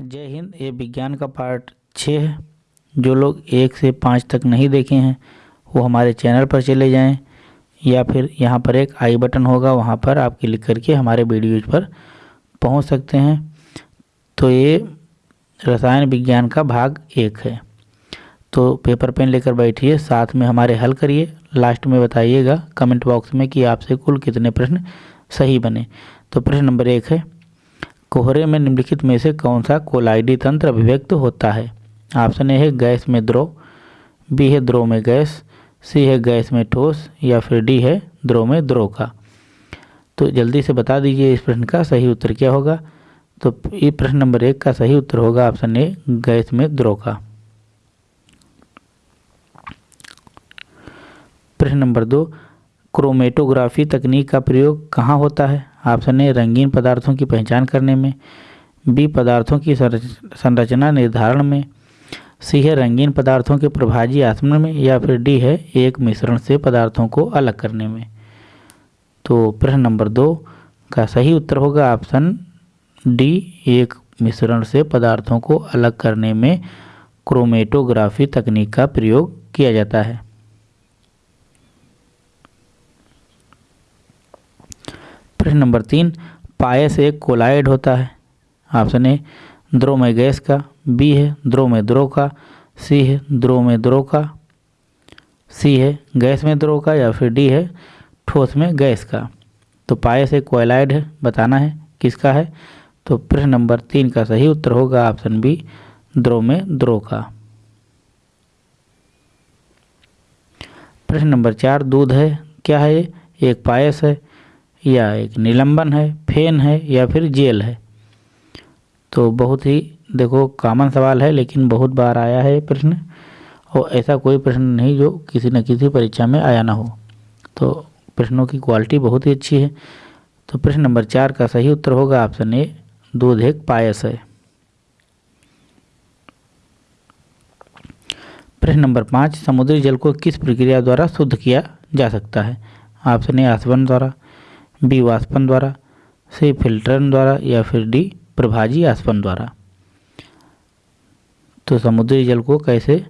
जय हिंद, ये विज्ञान का पार्ट छः है। जो लोग एक से पाँच तक नहीं देखे हैं, वो हमारे चैनल पर चले जाएँ, या फिर यहाँ पर एक आई बटन होगा, वहाँ पर आप क्लिक करके हमारे वीडियोज़ पर पहुँच सकते हैं। तो ये रसायन विज्ञान का भाग एक है। तो पेपर पेन लेकर बैठिए, साथ में हमारे हल करिए। लास्ट में बताइएगा कमेंट बॉक्स में कि आपसे कुल कितने प्रश्न सही बने। तो प्रश्न नंबर एक है कोहरे में निम्नलिखित में से कौन सा कोलाइडी तंत्र अभिव्यक्त होता है? ऑप्शन ए है गैस में द्रो बी है द्रो में गैस, सी है गैस में ठोस या फिर डी है द्रो में द्रो का। तो जल्दी से बता दीजिए इस प्रश्न का सही उत्तर क्या होगा? तो ये प्रश्न नंबर एक का सही उत्तर होगा ऑप्शन ए, गैस में द्रो का। प्रश्न नंबर दो, क्रोमेटोग्राफी तकनीक का प्रयोग कहाँ होता है? ऑप्शन ए रंगीन पदार्थों की पहचान करने में, बी पदार्थों की संरचना निर्धारण में, सी है रंगीन पदार्थों के प्रभाजी आसमन में, या फिर डी है एक मिश्रण से पदार्थों को अलग करने में। तो प्रश्न नंबर दो का सही उत्तर होगा ऑप्शन डी, एक मिश्रण से पदार्थों को अलग करने में क्रोमेटोग्राफी तकनीक का प्रयोग किया जाता है। प्रश्न नंबर तीन पायस एक कोलाइड होता है। ऑप्शन ए द्रो में गैस का, बी है द्रो में द्रो का, सी है द्रो में द्रो का, सी है गैस में द्रो का, या फिर डी है ठोस में गैस का। तो पायस एक कोयलाइड है, बताना है किसका है? तो प्रश्न नंबर तीन का सही उत्तर होगा ऑप्शन बी द्रो में द्रो का। प्रश्न नंबर चार, दूध है, क्या है एक पायस है या एक निलंबन है, फेन है या फिर जेल है। तो बहुत ही, देखो कॉमन सवाल है, लेकिन बहुत बार आया है प्रश्न, और ऐसा कोई प्रश्न नहीं जो किसी न किसी परीक्षा में आया ना हो। तो प्रश्नों की क्वालिटी बहुत ही अच्छी है। तो प्रश्न नंबर चार का सही उत्तर होगा ऑप्शन ए दूध एक पायस है। प्रश्न नंबर पाँच, समुद्री जल को किस प्रक्रिया द्वारा शुद्ध किया जा सकता है? ऑप्शन ए आसवन द्वारा। बी वाष्पन द्वारा, सी फिल्टरन द्वारा या फिर डी प्रभाजी आसपन द्वारा। तो समुद्री जल को कैसे,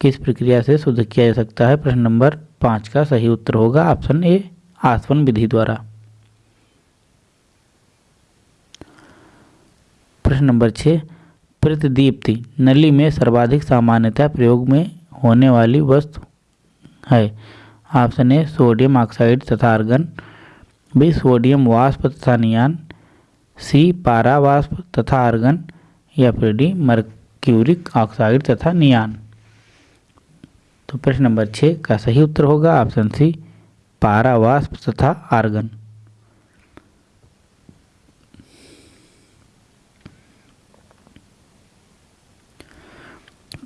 किस प्रक्रिया से शुद्ध किया जा सकता है? प्रश्न नंबर पाँच का सही उत्तर होगा ऑप्शन ए आसवन विधि द्वारा। प्रश्न नंबर छः, प्रतिदीप्ति नली में सर्वाधिक सामान्यतः प्रयोग में होने वाली वस्तु है। ऑप्शन ए, सोडियम ऑक्साइड तथा आर्गन। बी सोडियम वाष्प तथा नियान, सी पारा वाष्प तथा आर्गन, या फिर डी मर्क्यूरिक ऑक्साइड तथा नियान। तो प्रश्न नंबर छः का सही उत्तर होगा, ऑप्शन सी पारा वाष्प तथा आर्गन।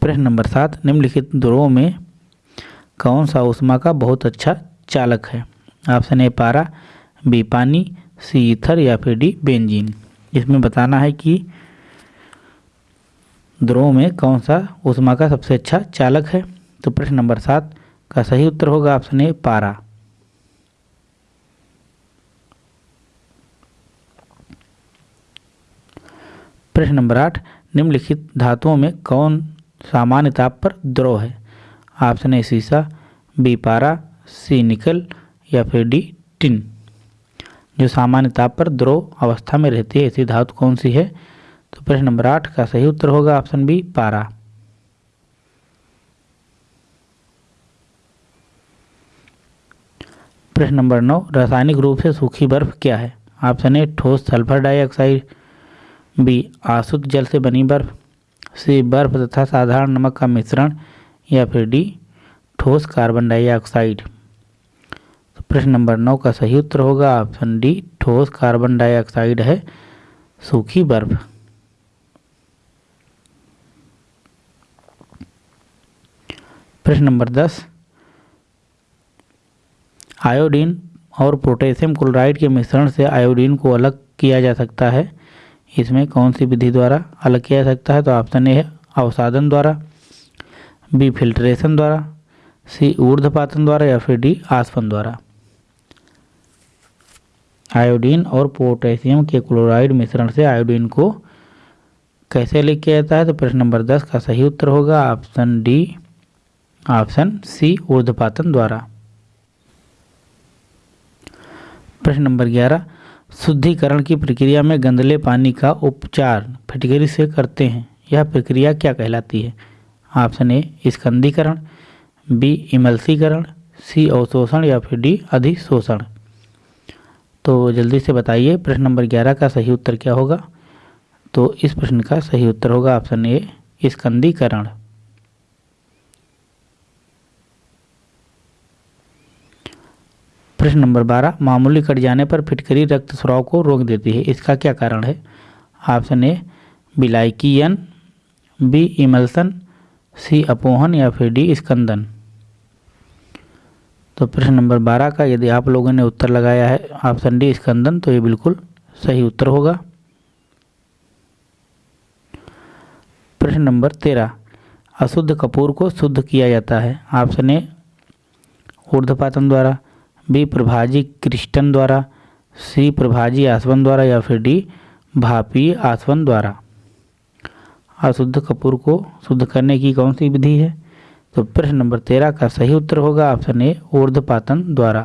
प्रश्न नंबर सात, निम्नलिखित ध्रुवों में कौन सा उष्मा का बहुत अच्छा चालक है? ऑप्शन ए पारा बी पानी, सी ईथर या फिर डी बेंजीन। इसमें बताना है कि द्रोह में कौन सा उष्मा का सबसे अच्छा चालक है? तो प्रश्न नंबर सात का सही उत्तर होगा ऑप्शन ए, पारा। प्रश्न नंबर आठ, निम्नलिखित धातुओं में कौन सामान्य ताप पर द्रोह है? ऑप्शन ए सीसा बी, पारा, सी, निकल या फिर डी, टिन। जो सामान्य ताप पर द्रव अवस्था में रहती है, ऐसी धातु कौन सी है? तो प्रश्न नंबर आठ का सही उत्तर होगा ऑप्शन बी, पारा। प्रश्न नंबर नौ, रासायनिक रूप से सूखी बर्फ़ क्या है? ऑप्शन ए, ठोस सल्फ़र डाइऑक्साइड, बी आसुत जल से बनी बर्फ़, सी, बर्फ़ तथा साधारण नमक का मिश्रण, या फिर डी, ठोस कार्बन डाइऑक्साइड। प्रश्न नंबर नौ का सही उत्तर होगा, ऑप्शन डी, ठोस कार्बन डाइऑक्साइड है, सूखी बर्फ़। प्रश्न नंबर दस, आयोडीन और पोटेशियम क्लोराइड के मिश्रण से आयोडीन को अलग किया जा सकता है। इसमें कौन सी विधि द्वारा अलग किया जा सकता है? तो ऑप्शन ए है, अवसादन द्वारा, बी, फिल्ट्रेशन द्वारा, सी ऊर्ध्वपातन द्वारा या फिर डी आसपन द्वारा। आयोडीन और पोटेशियम के क्लोराइड मिश्रण से आयोडीन को कैसे लिख किया जाता है? तो प्रश्न नंबर दस का सही उत्तर होगा ऑप्शन डी, ऑप्शन सी ऊर्ध्वपातन द्वारा। प्रश्न नंबर ग्यारह, शुद्धिकरण की प्रक्रिया में गंदले पानी का उपचार फिटकरी से करते हैं। यह प्रक्रिया क्या कहलाती है? ऑप्शन ए, स्कंदीकरण, बी, इमल्सीकरण, सी, अवशोषण या फिर डी, अधिशोषण। तो जल्दी से बताइए, प्रश्न नंबर ग्यारह का सही उत्तर क्या होगा? तो इस प्रश्न का सही उत्तर होगा ऑप्शन ए, स्कंदीकरण। प्रश्न नंबर बारह, मामूली कट जाने पर फिटकरी रक्त स्राव को रोक देती है, इसका क्या कारण है? ऑप्शन ए, बिलाइकीयन, बी, इमल्सन, सी, अपोहन या फिर डी, स्कंदन। तो प्रश्न नंबर बारह का, यदि आप लोगों ने उत्तर लगाया है, ऑप्शन डी स्कंदन तो ये बिल्कुल सही उत्तर होगा। प्रश्न नंबर तेरह, अशुद्ध कपूर को शुद्ध किया जाता है। ऑप्शन ए ऊर्धपातन द्वारा, बी, प्रभाजी क्रिस्टन द्वारा, सी, प्रभाजी आसवन द्वारा, या फिर डी, भापी आसवन द्वारा। अशुद्ध कपूर को शुद्ध करने की कौन सी विधि है? तो प्रश्न नंबर तेरह का सही उत्तर होगा ऑप्शन ए, ऊर्ध्वपातन द्वारा।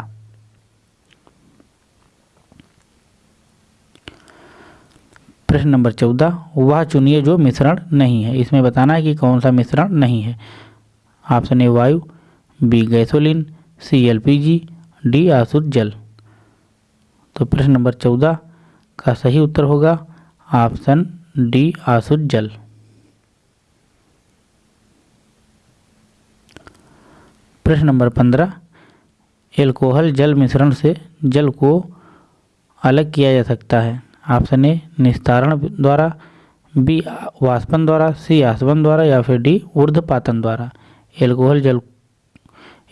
प्रश्न नंबर चौदह, वह चुनिए जो मिश्रण नहीं है। इसमें बताना है कि कौन सा मिश्रण नहीं है। ऑप्शन ए, वायु, B, gasoline, C, LPG, D, आसुत जल। तो प्रश्न नंबर चौदह का सही उत्तर होगा ऑप्शन डी, आसुत जल। प्रश्न नंबर पंद्रह, एल्कोहल जल मिश्रण से जल को अलग किया जा सकता है। ऑप्शन ए, निस्तारण द्वारा, बी, वाष्पन द्वारा, सी, आसवन द्वारा या फिर डी, ऊर्ध्वपातन द्वारा। एल्कोहल जल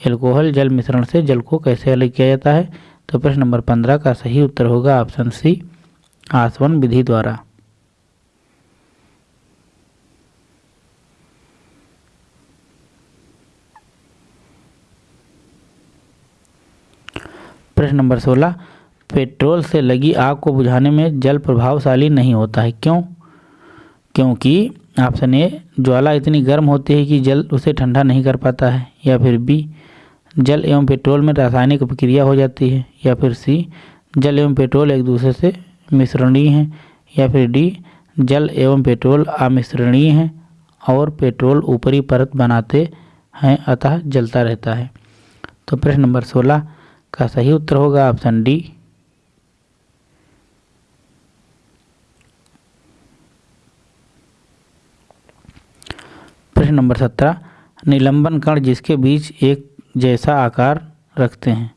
एल्कोहल जल मिश्रण से जल को कैसे अलग किया जाता है? तो प्रश्न नंबर पंद्रह का सही उत्तर होगा ऑप्शन सी, आसवन विधि द्वारा। प्रश्न नंबर सोलह, पेट्रोल से लगी आग को बुझाने में जल प्रभावशाली नहीं होता है। क्यों? क्योंकि ऑप्शन ए, ज्वाला इतनी गर्म होती है कि जल उसे ठंडा नहीं कर पाता है, या फिर बी, जल एवं पेट्रोल में रासायनिक प्रक्रिया हो जाती है, या फिर सी, जल एवं पेट्रोल एक दूसरे से मिश्रणीय हैं, या फिर डी, जल एवं पेट्रोल अमिश्रणीय हैं और पेट्रोल ऊपरी परत बनाते हैं, अतः जलता रहता है। तो प्रश्न नंबर सोलह का सही उत्तर होगा ऑप्शन डी। प्रश्न नंबर सत्रह, निलंबन कण जिसके बीच एक जैसा आकार रखते हैं।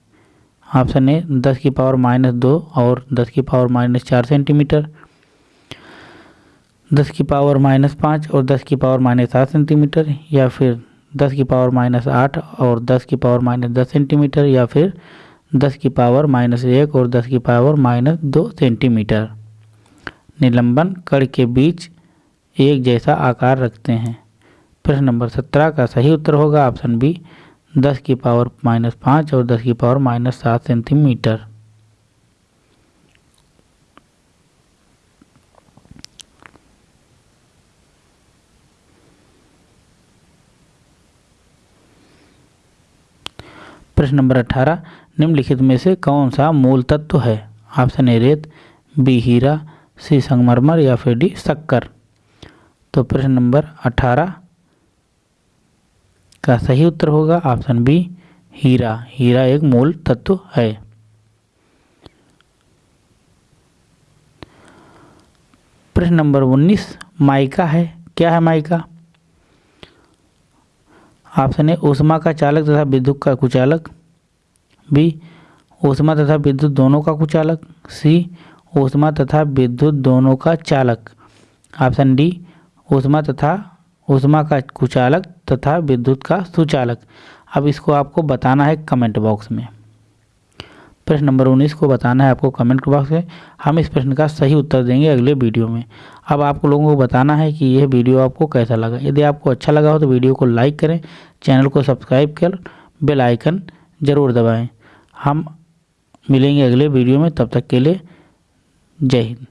ऑप्शन ए, दस की पावर माइनस दो और दस की पावर माइनस चार सेंटीमीटर, दस की पावर माइनस पाँच और दस की पावर माइनस सात सेंटीमीटर, या फिर दस की पावर माइनस आठ और दस की पावर माइनस दस सेंटीमीटर, या फिर दस की पावर माइनस एक और दस की पावर माइनस दो सेंटीमीटर। निलंबन कड़ के बीच एक जैसा आकार रखते हैं। प्रश्न नंबर सत्रह का सही उत्तर होगा ऑप्शन बी, दस की पावर माइनस पाँच और दस की पावर माइनस सात सेंटीमीटर। प्रश्न नंबर अठारह, निम्नलिखित में से कौन सा मूल तत्व है? ऑप्शन ए, रेत, बी, हीरा, सी, संगमरमर, या फिर डी, शक्कर। तो प्रश्न नंबर अठारह का सही उत्तर होगा, ऑप्शन बी, हीरा। हीरा एक मूल तत्व है। प्रश्न नंबर उन्नीस, माइका है? क्या है माइका? ऑप्शन ए ऊष्मा का चालक तथा विद्युत का कुचालक, बी, ऊष्मा तथा विद्युत दोनों का कुचालक, सी, ऊष्मा तथा विद्युत दोनों का चालक। ऑप्शन डी ऊष्मा तथा ऊष्मा का कुचालक तथा विद्युत का सुचालक। अब इसको आपको बताना है कमेंट बॉक्स में। प्रश्न नंबर उन्नीस को बताना है आपको कमेंट बॉक्स में। हम इस प्रश्न का सही उत्तर देंगे अगले वीडियो में। अब आप लोगों को बताना है कि यह वीडियो आपको कैसा लगा। यदि आपको अच्छा लगा हो तो वीडियो को लाइक करें चैनल को सब्सक्राइब कर बेल आइकन ज़रूर दबाएँ। हम मिलेंगे अगले वीडियो में, तब तक के लिए जय हिंद।